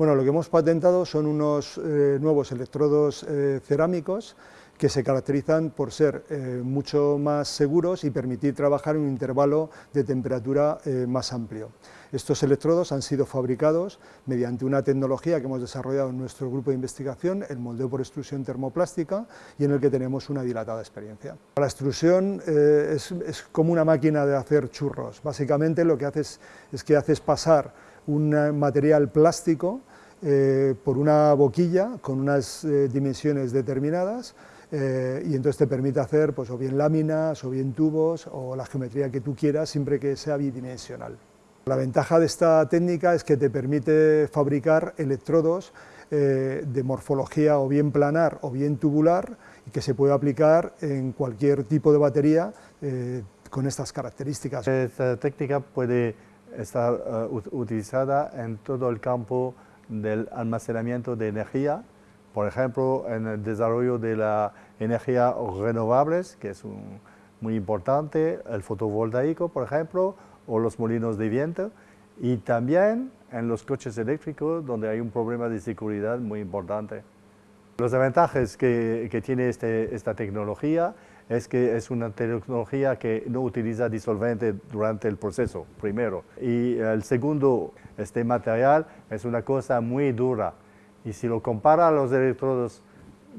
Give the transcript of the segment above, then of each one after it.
Bueno, lo que hemos patentado son unos eh, nuevos electrodos eh, cerámicos que se caracterizan por ser eh, mucho más seguros y permitir trabajar en un intervalo de temperatura más amplio. Estos electrodos han sido fabricados mediante una tecnología que hemos desarrollado en nuestro grupo de investigación, el moldeo por extrusión termoplástica, y en el que tenemos una dilatada experiencia. La extrusión es, es, como una máquina de hacer churros. Básicamente lo que haces es que haces pasar un material plástico eh, por una boquilla con unas eh, dimensiones determinadas eh, y entonces te permite hacer pues, o bien láminas, o bien tubos, o la geometría que tú quieras, siempre que sea bidimensional. La ventaja de esta técnica es que te permite fabricar electrodos de morfología o bien planar o bien tubular y que se puede aplicar en cualquier tipo de batería con estas características. Esta técnica puede estar utilizada en todo el campo del almacenamiento de energía, por ejemplo, en el desarrollo de la energía renovables, que es muy importante, el fotovoltaico, por ejemplo, o los molinos de viento, y también en los coches eléctricos, donde hay un problema de seguridad muy importante. Los ventajas que, que tiene este, esta tecnología es que es una tecnología que no utiliza disolvente durante el proceso, primero. Y el segundo, este material es una cosa muy dura. Y si lo compara a los electrodos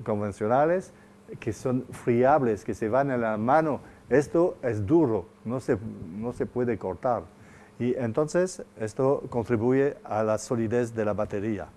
convencionales, que son friables, que se van en la mano, esto es duro, no se, no se puede cortar. Y entonces esto contribuye a la solidez de la batería.